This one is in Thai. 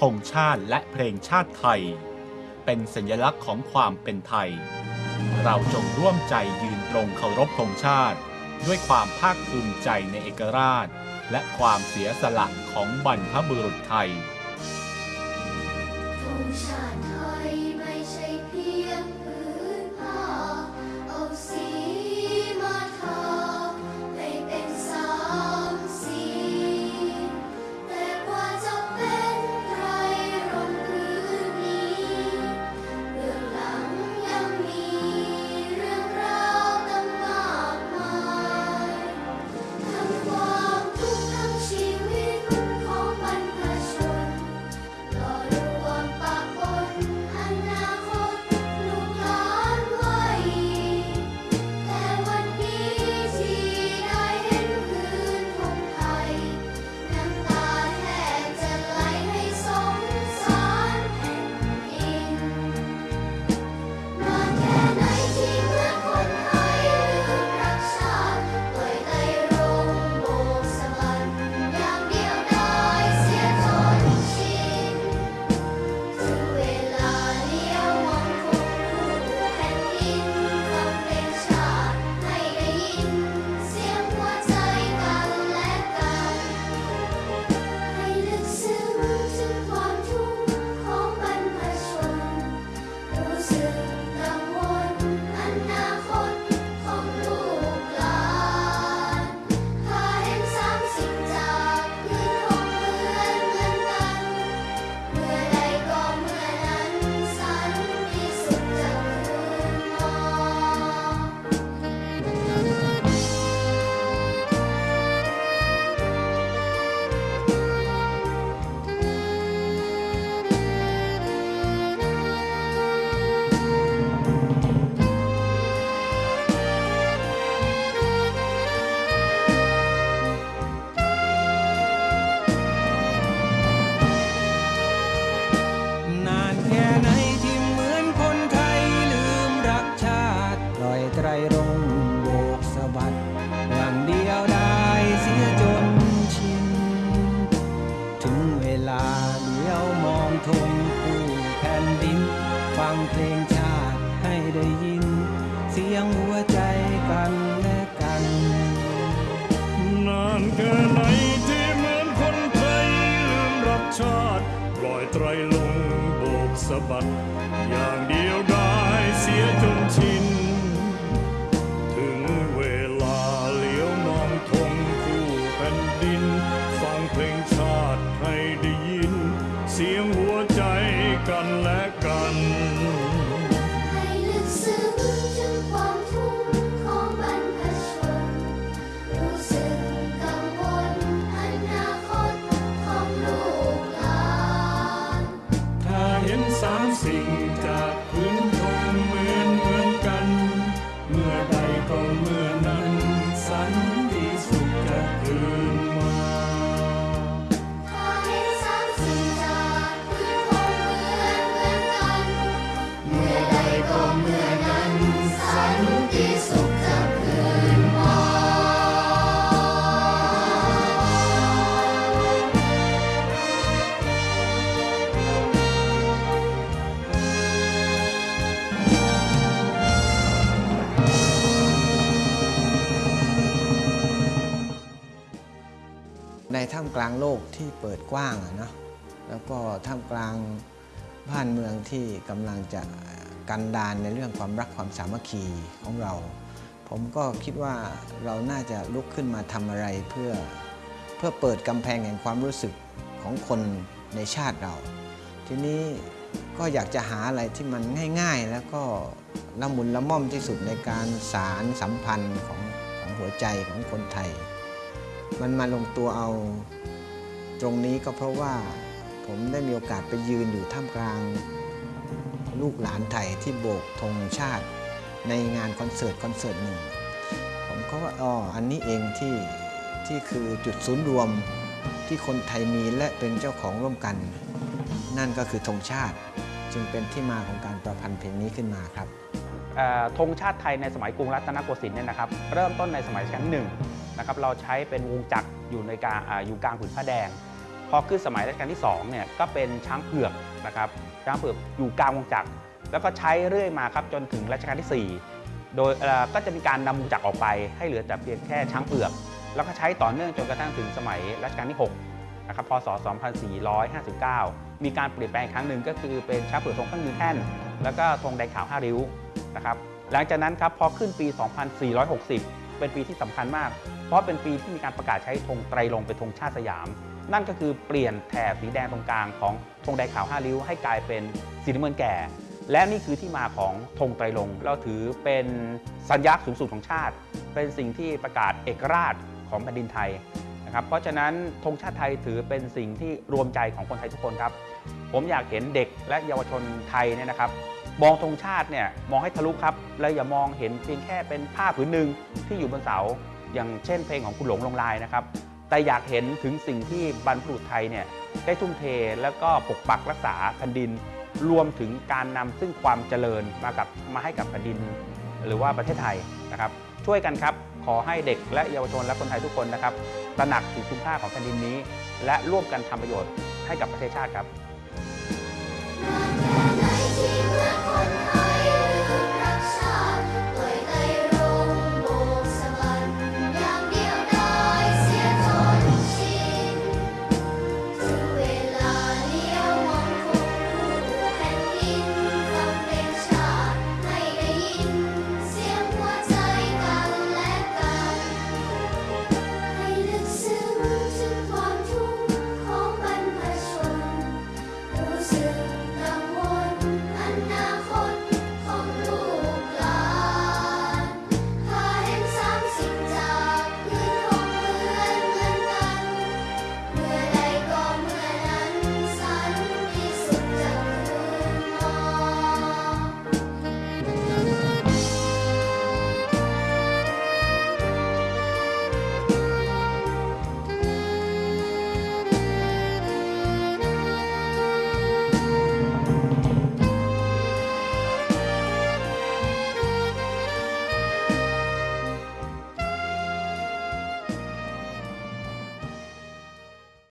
ธงชาติและเพลงชาติไทย เป็นสัญลักษณ์ของความเป็นไทย เราจงร่วมใจยืนตรงเคารพธงชาติ ด้วยความภาคภูมิใจในเอกราช และความเสียสละของบรรพบุรุษไทย รักชาติปล่อยไตรรงค์โบกสะบัดอย่างเดียวได้เสียจนชิน ถึงเวลาเลี้ยวมองทงคู่แผ่นดิน ฟังเพลงชาติให้ได้ยิน เสียงหัวใจกันและกัน นานแค่ไหนที่เหมือนคนไทยลืมรักชาติ ปล่อยไตรลงค์โบกสะบัดอย่าง ท่ามกลางโลกที่เปิดกว้างอะนะแล้วก็ท่ามกลางบ้านเมืองที่กำลังจะกันดานในเรื่องความรักความสามัคคีของเรา ผมก็คิดว่าเราน่าจะลุกขึ้นมาทำอะไรเพื่อเพื่อเปิดกำแพงแห่งความรู้สึกของคนในชาติเรา ทีนี้ก็อยากจะหาอะไรที่มันง่าย ๆ แล้วก็ละมุนละม่อมที่สุดในการสารสัมพันธ์ของของหัวใจของคนไทย มันมาลงตัวเอาตรงนี้ก็เพราะว่าผมได้มีโอกาสไปยืนอยู่ท่ามกลาง ลูกหลานไทยที่โบกธงชาติในงานคอนเสิร์ตคอนเสิร์ตหนึ่ง ผมก็ว่าอ๋ออันนี้เองที่ที่คือจุดศูนย์รวมที่คนไทยมีและเป็นเจ้าของร่วมกัน นั่นก็คือธงชาติ จึงเป็นที่มาของการประพันธ์เพลงนี้ขึ้นมาครับธงชาติไทยในสมัยกรุงรัตนโกสินทร์เนี่ยนะครับ เริ่มต้นในสมัยรัชกาลที่หนึ่ง นะครับเราใช้เป็นวงจักรอยู่ในกลางอ่าอยู่กลางผืนผ้าแดง พอขึ้นสมัยรัชกาลที่2เนี่ยก็เป็นช้างเผือกนะครับช้างเผือกอยู่กลางวงจักรแล้วก็ใช้เรื่อยมาครับจนถึงรัชกาลที่ 4 โดยก็จะมีการนำวงจักรออกไป ให้เหลือแต่เพียงแค่ช้างเผือก แล้วก็ใช้ต่อเนื่องจนกระทั่งถึงสมัยรัชกาลที่6นะครับพศ 2459 มีการเปลี่ยนแปลงครั้งหนึ่งก็คือเป็นช้างเผือกทรงเครื่องยืนแท่น แล้วก็ธงแดงขาว5ริ้วนะครับหลังจากนั้นครับพอขึ้นปี 2460 เป็นปีที่สำคัญมาก เพราะเป็นปีที่มีการประกาศใช้ธงไตรรงเป็นธงชาติสยาม นั่นก็คือเปลี่ยนแถบสีแดงตรงกลางของธงแดงขาว5ริ้วให้กลายเป็นสีน้ำเงินแก่ และนี่คือที่มาของธงไตรรงเราถือเป็นสัญลักษณ์สูงสุดของชาติ เป็นสิ่งที่ประกาศเอกราชของแผ่นดินไทยนะครับ เพราะฉะนั้นธงชาติไทยถือเป็นสิ่งที่รวมใจของคนไทยทุกคนครับ ผมอยากเห็นเด็กและเยาวชนไทยเนี่ยนะครับ มองธงชาติเนี่ยมองให้ทะลุครับ และอย่ามองเห็นเพียงแค่เป็นผ้าผืนหนึ่งที่อยู่บนเสา อย่างเช่นเพลงของคุณหลงลงลายนะครับ แต่อยากเห็นถึงสิ่งที่บรรพบุรุษไทยเนี่ยได้ทุ่มเทแล้วก็ปกปักรักษาแผ่นดิน รวมถึงการนำซึ่งความเจริญมากับมาให้กับแผ่นดิน หรือว่าประเทศไทยนะครับ ช่วยกันครับขอให้เด็กและเยาวชนและคนไทยทุกคนนะครับตระหนักถึงคุณค่าของแผ่นดินนี้ และร่วมกันทำประโยชน์ให้กับประเทศชาติครับ